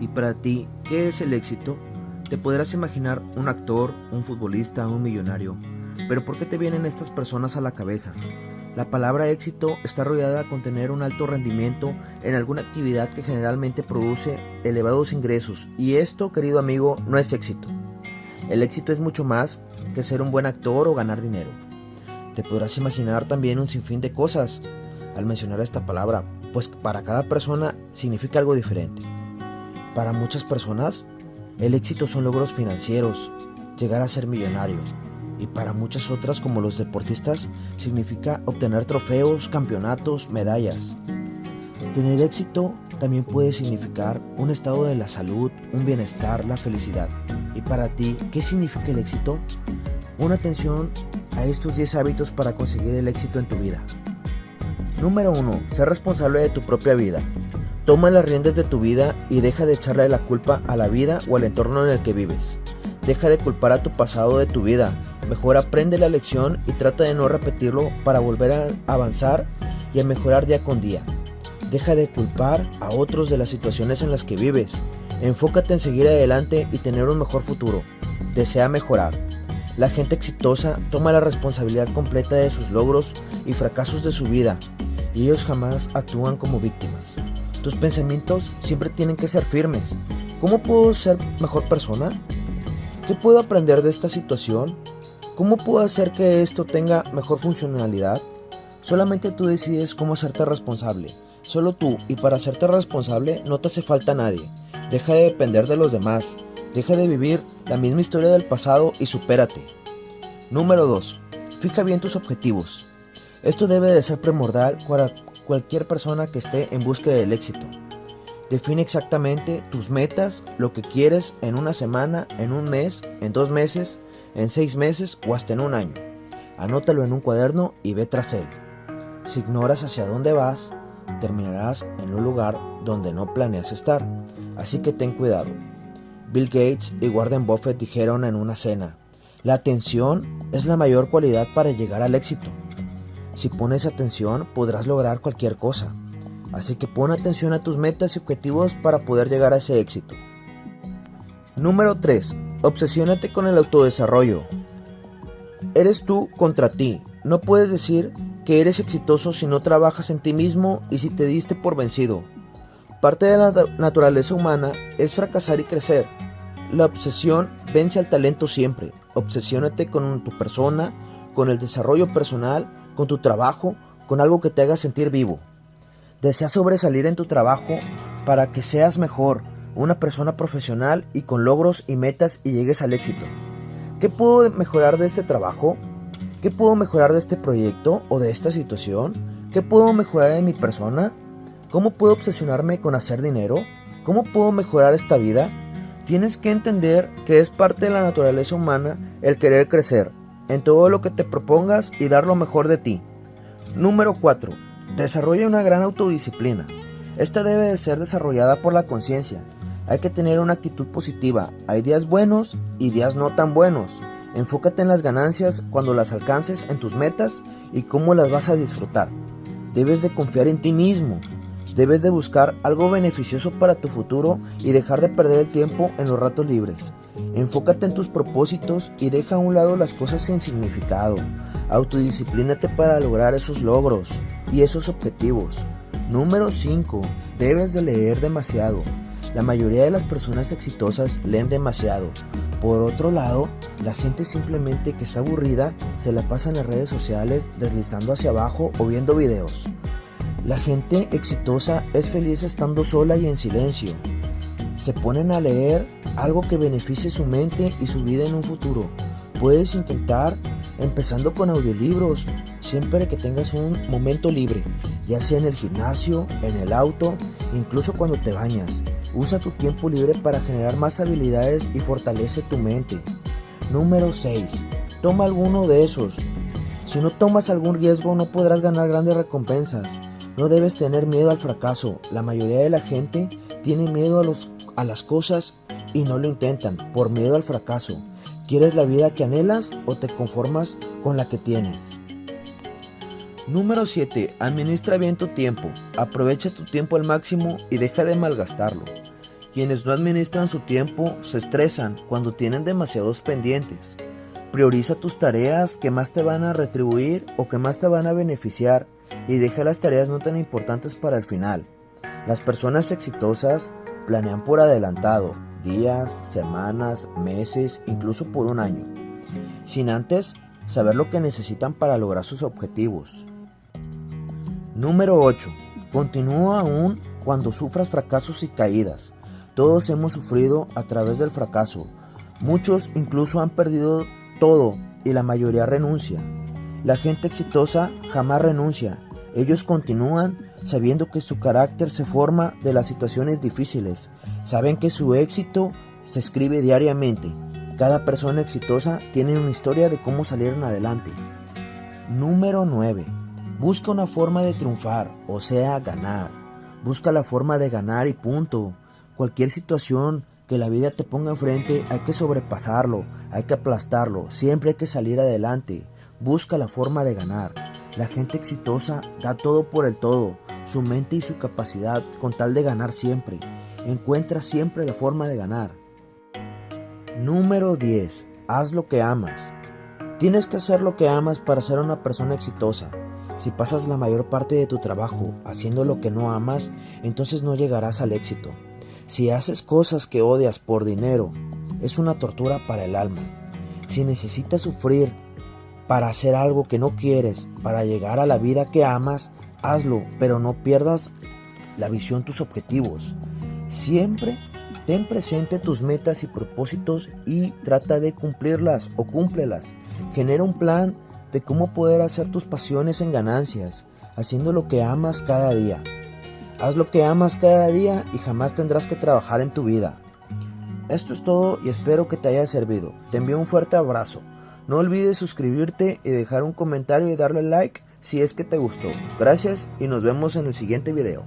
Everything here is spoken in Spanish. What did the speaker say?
Y para ti, ¿qué es el éxito? Te podrás imaginar un actor, un futbolista, un millonario. Pero ¿por qué te vienen estas personas a la cabeza? La palabra éxito está rodeada con tener un alto rendimiento en alguna actividad que generalmente produce elevados ingresos y esto, querido amigo, no es éxito. El éxito es mucho más que ser un buen actor o ganar dinero. Te podrás imaginar también un sinfín de cosas al mencionar esta palabra, pues para cada persona significa algo diferente. Para muchas personas, el éxito son logros financieros, llegar a ser millonario, y para muchas otras como los deportistas significa obtener trofeos, campeonatos, medallas. Tener éxito también puede significar un estado de la salud, un bienestar, la felicidad. Y para ti, ¿qué significa el éxito? Una atención a estos 10 hábitos para conseguir el éxito en tu vida. Número 1. Ser responsable de tu propia vida. Toma las riendas de tu vida y deja de echarle la culpa a la vida o al entorno en el que vives. Deja de culpar a tu pasado de tu vida, Mejor aprende la lección y trata de no repetirlo para volver a avanzar y a mejorar día con día. Deja de culpar a otros de las situaciones en las que vives. Enfócate en seguir adelante y tener un mejor futuro. Desea mejorar. La gente exitosa toma la responsabilidad completa de sus logros y fracasos de su vida y ellos jamás actúan como víctimas. Tus pensamientos siempre tienen que ser firmes. ¿Cómo puedo ser mejor persona? ¿Qué puedo aprender de esta situación? ¿Cómo puedo hacer que esto tenga mejor funcionalidad? Solamente tú decides cómo hacerte responsable. Solo tú, y para hacerte responsable no te hace falta nadie. Deja de depender de los demás. Deja de vivir la misma historia del pasado y supérate. Número 2. Fija bien tus objetivos. Esto debe de ser primordial para cualquier persona que esté en búsqueda del éxito. Define exactamente tus metas, lo que quieres en una semana, en un mes, en dos meses, en seis meses o hasta en un año. Anótalo en un cuaderno y ve tras él. Si ignoras hacia dónde vas, terminarás en un lugar donde no planeas estar. Así que ten cuidado. Bill Gates y Warren Buffett dijeron en una cena, la atención es la mayor cualidad para llegar al éxito. Si pones atención podrás lograr cualquier cosa. Así que pon atención a tus metas y objetivos para poder llegar a ese éxito. Número 3. Obsesiónate con el autodesarrollo. Eres tú contra ti. No puedes decir que eres exitoso si no trabajas en ti mismo y si te diste por vencido. Parte de la naturaleza humana es fracasar y crecer. La obsesión vence al talento siempre. Obsesiónate con tu persona, con el desarrollo personal, con tu trabajo, con algo que te haga sentir vivo. Desea sobresalir en tu trabajo para que seas mejor, una persona profesional y con logros y metas y llegues al éxito. ¿Qué puedo mejorar de este trabajo? ¿Qué puedo mejorar de este proyecto o de esta situación? ¿Qué puedo mejorar de mi persona? ¿Cómo puedo obsesionarme con hacer dinero? ¿Cómo puedo mejorar esta vida? Tienes que entender que es parte de la naturaleza humana el querer crecer en todo lo que te propongas y dar lo mejor de ti. Número 4. Desarrolla una gran autodisciplina. Esta debe de ser desarrollada por la conciencia, hay que tener una actitud positiva. Hay días buenos y días no tan buenos. Enfócate en las ganancias cuando las alcances en tus metas y cómo las vas a disfrutar. Debes de confiar en ti mismo. Debes de buscar algo beneficioso para tu futuro y dejar de perder el tiempo en los ratos libres. Enfócate en tus propósitos y deja a un lado las cosas sin significado. Autodisciplínate para lograr esos logros y esos objetivos. Número 5. Debes de leer demasiado. La mayoría de las personas exitosas leen demasiado. Por otro lado, la gente simplemente que está aburrida se la pasa en las redes sociales deslizando hacia abajo o viendo videos. La gente exitosa es feliz estando sola y en silencio. Se ponen a leer algo que beneficie su mente y su vida en un futuro. Puedes intentar empezando con audiolibros, siempre que tengas un momento libre, ya sea en el gimnasio, en el auto, incluso cuando te bañas. Usa tu tiempo libre para generar más habilidades y fortalece tu mente. Número 6. Toma alguno de esos. Si no tomas algún riesgo no podrás ganar grandes recompensas. No debes tener miedo al fracaso. La mayoría de la gente tiene miedo a, los, a las cosas y no lo intentan por miedo al fracaso. ¿Quieres la vida que anhelas o te conformas con la que tienes? Número 7. Administra bien tu tiempo. Aprovecha tu tiempo al máximo y deja de malgastarlo. Quienes no administran su tiempo se estresan cuando tienen demasiados pendientes. Prioriza tus tareas que más te van a retribuir o que más te van a beneficiar y deja las tareas no tan importantes para el final. Las personas exitosas planean por adelantado, días, semanas, meses, incluso por un año, sin antes saber lo que necesitan para lograr sus objetivos. Número 8. Continúa aún cuando sufras fracasos y caídas. Todos hemos sufrido a través del fracaso. Muchos incluso han perdido todo y la mayoría renuncia. La gente exitosa jamás renuncia. Ellos continúan sabiendo que su carácter se forma de las situaciones difíciles. Saben que su éxito se escribe diariamente. Cada persona exitosa tiene una historia de cómo salieron adelante. Número 9. Busca una forma de triunfar, o sea, ganar. Busca la forma de ganar y punto. Cualquier situación que la vida te ponga enfrente hay que sobrepasarlo, hay que aplastarlo, siempre hay que salir adelante. Busca la forma de ganar. La gente exitosa da todo por el todo, su mente y su capacidad con tal de ganar siempre. Encuentra siempre la forma de ganar. Número 10. Haz lo que amas. Tienes que hacer lo que amas para ser una persona exitosa. Si pasas la mayor parte de tu trabajo haciendo lo que no amas, entonces no llegarás al éxito. Si haces cosas que odias por dinero, es una tortura para el alma. Si necesitas sufrir para hacer algo que no quieres, para llegar a la vida que amas, hazlo, pero no pierdas la visión, tus objetivos. Siempre ten presente tus metas y propósitos y trata de cumplirlas o cúmplelas. Genera un plan de cómo poder hacer tus pasiones en ganancias, haciendo lo que amas cada día. Haz lo que amas cada día y jamás tendrás que trabajar en tu vida. Esto es todo y espero que te haya servido. Te envío un fuerte abrazo. No olvides suscribirte y dejar un comentario y darle like si es que te gustó. Gracias y nos vemos en el siguiente video.